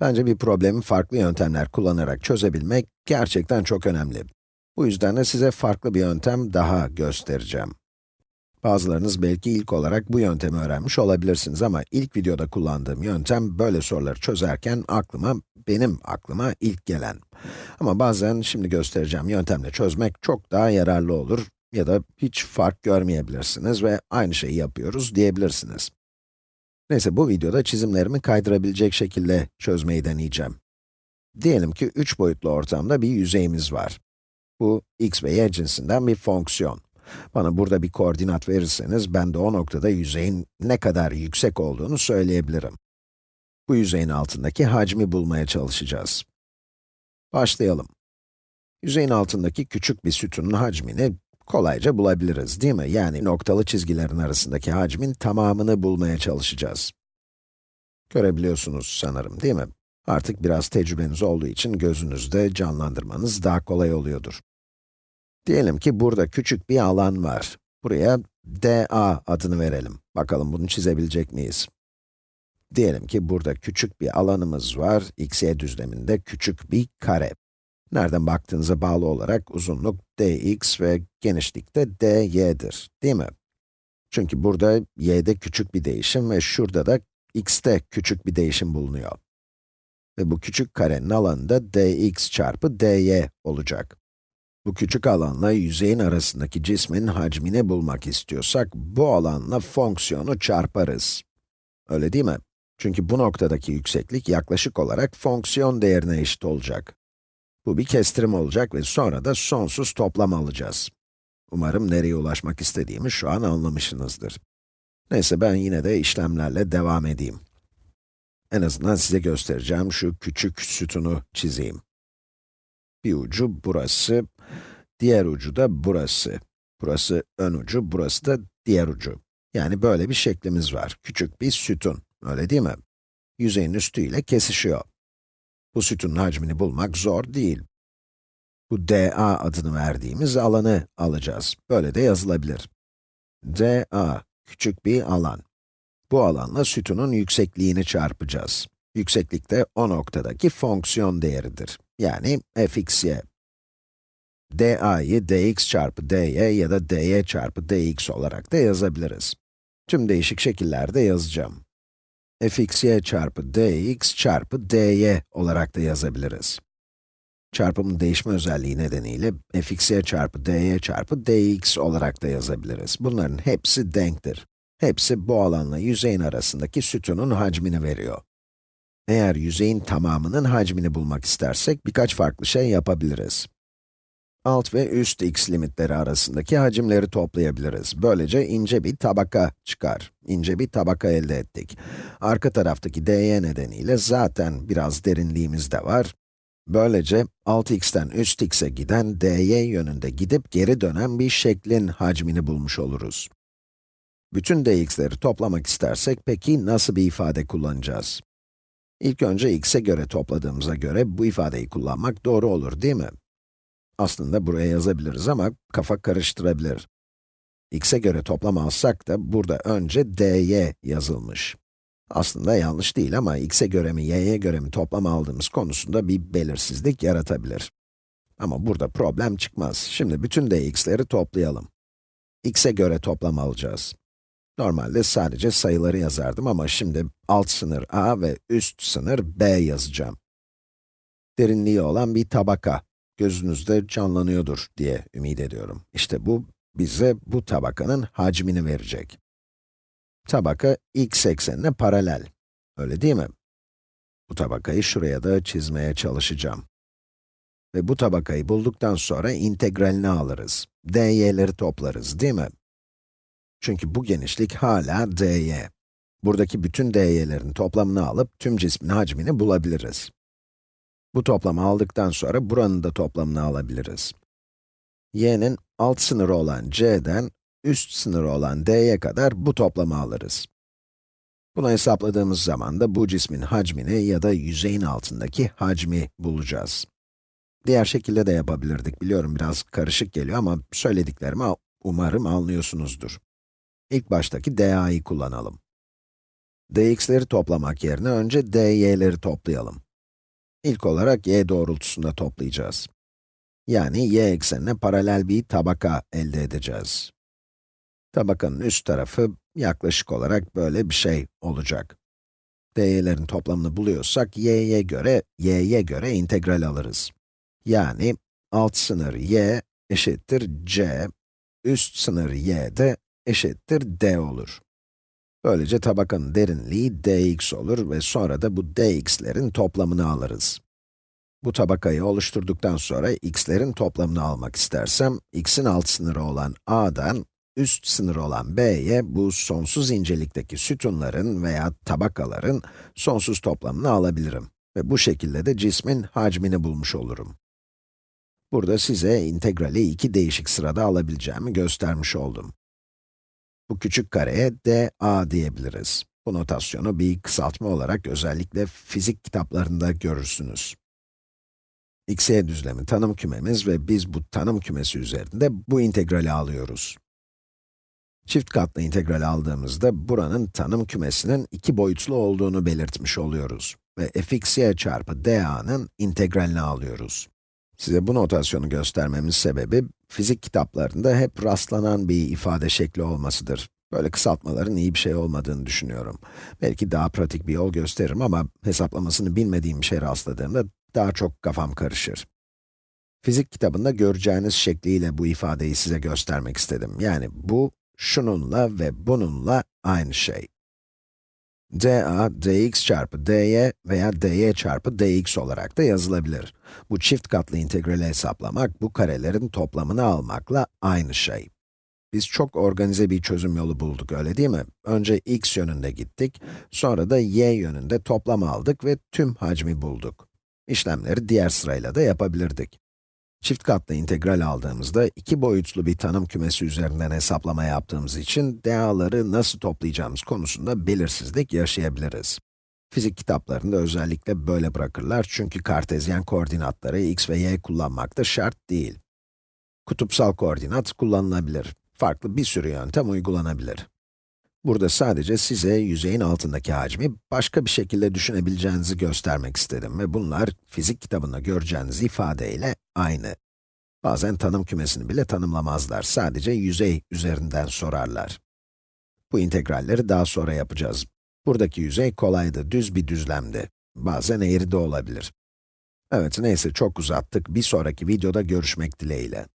Bence bir problemi farklı yöntemler kullanarak çözebilmek gerçekten çok önemli. Bu yüzden de size farklı bir yöntem daha göstereceğim. Bazılarınız belki ilk olarak bu yöntemi öğrenmiş olabilirsiniz ama ilk videoda kullandığım yöntem böyle soruları çözerken aklıma, benim aklıma ilk gelen. Ama bazen şimdi göstereceğim yöntemle çözmek çok daha yararlı olur ya da hiç fark görmeyebilirsiniz ve aynı şeyi yapıyoruz diyebilirsiniz. Neyse bu videoda çizimlerimi kaydırabilecek şekilde çözmeyi deneyeceğim. Diyelim ki 3 boyutlu ortamda bir yüzeyimiz var. Bu x ve y cinsinden bir fonksiyon. Bana burada bir koordinat verirseniz, ben de o noktada yüzeyin ne kadar yüksek olduğunu söyleyebilirim. Bu yüzeyin altındaki hacmi bulmaya çalışacağız. Başlayalım. Yüzeyin altındaki küçük bir sütunun hacmini kolayca bulabiliriz, değil mi? Yani noktalı çizgilerin arasındaki hacmin tamamını bulmaya çalışacağız. Görebiliyorsunuz sanırım, değil mi? Artık biraz tecrübeniz olduğu için gözünüzde canlandırmanız daha kolay oluyordur. Diyelim ki burada küçük bir alan var. Buraya dA adını verelim. Bakalım bunu çizebilecek miyiz? Diyelim ki burada küçük bir alanımız var, x, y düzleminde küçük bir kare. Nereden baktığınıza bağlı olarak uzunluk dx ve genişlik de dy'dir, değil mi? Çünkü burada y'de küçük bir değişim ve şurada da x'te küçük bir değişim bulunuyor. Ve bu küçük karenin alanında dx çarpı dy olacak. Bu küçük alanla yüzeyin arasındaki cismin hacmini bulmak istiyorsak, bu alanla fonksiyonu çarparız. Öyle değil mi? Çünkü bu noktadaki yükseklik yaklaşık olarak fonksiyon değerine eşit olacak. Bu bir kestirim olacak ve sonra da sonsuz toplam alacağız. Umarım nereye ulaşmak istediğimi şu an anlamışsınızdır. Neyse ben yine de işlemlerle devam edeyim. En azından size göstereceğim şu küçük sütunu çizeyim. Bir ucu burası, diğer ucu da burası. Burası ön ucu, burası da diğer ucu. Yani böyle bir şeklimiz var. Küçük bir sütun, öyle değil mi? Yüzeyin üstüyle kesişiyor. Bu sütunun hacmini bulmak zor değil. Bu dA adını verdiğimiz alanı alacağız. Böyle de yazılabilir. dA, küçük bir alan. Bu alanla sütunun yüksekliğini çarpacağız. Yükseklik de o noktadaki fonksiyon değeridir. Yani fxy. da'yı dx çarpı dy ya da dy çarpı dx olarak da yazabiliriz. Tüm değişik şekillerde yazacağım fxy çarpı dx çarpı dy olarak da yazabiliriz. Çarpımın değişme özelliği nedeniyle fxy çarpı dy çarpı dx olarak da yazabiliriz. Bunların hepsi denktir. Hepsi bu alanla yüzeyin arasındaki sütunun hacmini veriyor. Eğer yüzeyin tamamının hacmini bulmak istersek birkaç farklı şey yapabiliriz alt ve üst x limitleri arasındaki hacimleri toplayabiliriz. Böylece ince bir tabaka çıkar. İnce bir tabaka elde ettik. Arka taraftaki dy nedeniyle zaten biraz derinliğimiz de var. Böylece alt x'ten üst x'e giden dy yönünde gidip geri dönen bir şeklin hacmini bulmuş oluruz. Bütün dx'leri toplamak istersek peki nasıl bir ifade kullanacağız? İlk önce x'e göre topladığımıza göre bu ifadeyi kullanmak doğru olur değil mi? Aslında buraya yazabiliriz ama kafa karıştırabilir. x'e göre toplam alsak da burada önce dy yazılmış. Aslında yanlış değil ama x'e göre mi, y'ye göre mi toplam aldığımız konusunda bir belirsizlik yaratabilir. Ama burada problem çıkmaz. Şimdi bütün dx'leri toplayalım. x'e göre toplam alacağız. Normalde sadece sayıları yazardım ama şimdi alt sınır a ve üst sınır b yazacağım. Derinliği olan bir tabaka gözünüzde canlanıyordur diye ümit ediyorum. İşte bu, bize bu tabakanın hacmini verecek. Tabaka x eksenine paralel. Öyle değil mi? Bu tabakayı şuraya da çizmeye çalışacağım. Ve bu tabakayı bulduktan sonra integralini alırız. dy'leri toplarız, değil mi? Çünkü bu genişlik hala dy. Buradaki bütün dy'lerin toplamını alıp tüm cismin hacmini bulabiliriz. Bu toplamı aldıktan sonra buranın da toplamını alabiliriz. y'nin alt sınırı olan c'den üst sınırı olan d'ye kadar bu toplamı alırız. Bunu hesapladığımız zaman da bu cismin hacmini ya da yüzeyin altındaki hacmi bulacağız. Diğer şekilde de yapabilirdik, biliyorum biraz karışık geliyor ama söylediklerimi umarım anlıyorsunuzdur. İlk baştaki da'yı kullanalım. dx'leri toplamak yerine önce dy'leri toplayalım. İlk olarak y doğrultusunda toplayacağız. Yani y eksenine paralel bir tabaka elde edeceğiz. Tabakanın üst tarafı yaklaşık olarak böyle bir şey olacak. dy'lerin toplamını buluyorsak, y'ye göre, y'ye göre integral alırız. Yani alt sınır y eşittir c, üst sınır y de eşittir d olur. Böylece tabakanın derinliği dx olur ve sonra da bu dx'lerin toplamını alırız. Bu tabakayı oluşturduktan sonra x'lerin toplamını almak istersem, x'in alt sınırı olan a'dan üst sınırı olan b'ye bu sonsuz incelikteki sütunların veya tabakaların sonsuz toplamını alabilirim. Ve bu şekilde de cismin hacmini bulmuş olurum. Burada size integrali iki değişik sırada alabileceğimi göstermiş oldum. Bu küçük kareye dA diyebiliriz. Bu notasyonu bir kısaltma olarak özellikle fizik kitaplarında görürsünüz. xy düzlemi tanım kümemiz ve biz bu tanım kümesi üzerinde bu integrali alıyoruz. Çift katlı integral aldığımızda buranın tanım kümesinin iki boyutlu olduğunu belirtmiş oluyoruz ve fxy çarpı da'nın integralini alıyoruz. Size bu notasyonu göstermemin sebebi, fizik kitaplarında hep rastlanan bir ifade şekli olmasıdır. Böyle kısaltmaların iyi bir şey olmadığını düşünüyorum. Belki daha pratik bir yol gösteririm ama hesaplamasını bilmediğim bir şey rastladığımda daha çok kafam karışır. Fizik kitabında göreceğiniz şekliyle bu ifadeyi size göstermek istedim. Yani bu, şununla ve bununla aynı şey dA, dx çarpı dy veya dy çarpı dx olarak da yazılabilir. Bu çift katlı integrali hesaplamak, bu karelerin toplamını almakla aynı şey. Biz çok organize bir çözüm yolu bulduk, öyle değil mi? Önce x yönünde gittik, sonra da y yönünde toplam aldık ve tüm hacmi bulduk. İşlemleri diğer sırayla da yapabilirdik. Çift katlı integral aldığımızda iki boyutlu bir tanım kümesi üzerinden hesaplama yaptığımız için da'ları nasıl toplayacağımız konusunda belirsizlik yaşayabiliriz. Fizik kitaplarında özellikle böyle bırakırlar çünkü kartezyen koordinatları x ve y kullanmak da şart değil. Kutupsal koordinat kullanılabilir. Farklı bir sürü yöntem uygulanabilir. Burada sadece size yüzeyin altındaki hacmi başka bir şekilde düşünebileceğinizi göstermek istedim ve bunlar fizik kitabında göreceğiniz ifadeyle aynı. Bazen tanım kümesini bile tanımlamazlar, sadece yüzey üzerinden sorarlar. Bu integralleri daha sonra yapacağız. Buradaki yüzey kolaydı, düz bir düzlemdi. Bazen eğri de olabilir. Evet, neyse çok uzattık. Bir sonraki videoda görüşmek dileğiyle.